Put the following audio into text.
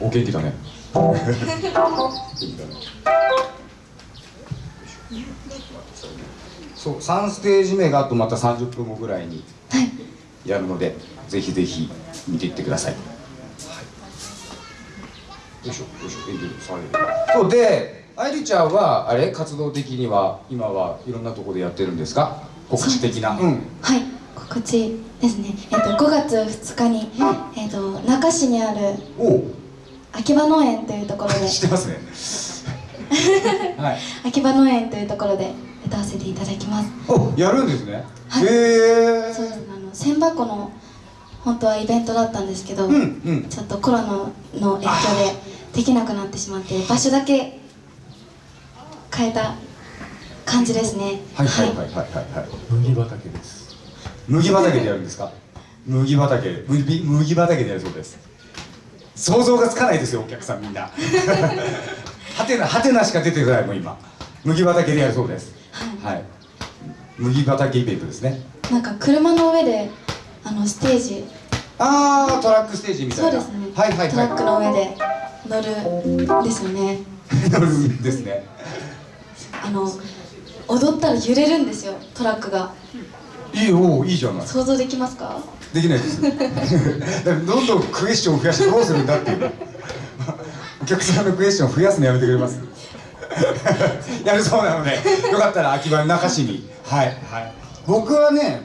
お元気だね。元気だねそう3ステージ目があとまた30分後ぐらいにはいやるのでぜひぜひ見ていってください、はい、よいしょよいしょエンディング下げる。そうで愛梨ちゃんはあれ？活動的には今はいろんなところでやってるんですか？告知的な。う,、ん。はい。告知ですね。えっと5月2日に、えっと中市にあるおお秋葉農園というところで。知ってますね。はい。秋葉農園というところで歌わせていただきます。おやるんですね、はい。へえそうです。ねあの千箱の本当はイベントだったんですけど、うんうん。ちょっとコロナの影響でできなくなってしまって場所だけ変えた感じですね。はいはいはいはいはい。はい。麦畑です。麦畑でやるんですか？麦畑。麦麦畑でやるそうです想像がつかないですよお客さんみんな。はてなはてなしか出てこないもん今。麦畑でやるそうです。はい。麦畑イベントですね。なんか車の上であのステージ。ああトラックステージみたいうな。そですね、はいはいはい。トラックの上で乗るんですよね。乗るんですね。あの踊ったら揺れるんですよトラックがいいおいいじゃない。想像できますか？できないです。どんどんクエスチョンを増やしてどうするんだっていう。お客さんのクエスチョンを増やすのやめてくれます。やるそうなのでよかったら秋葉中市に。はい。はい。僕はね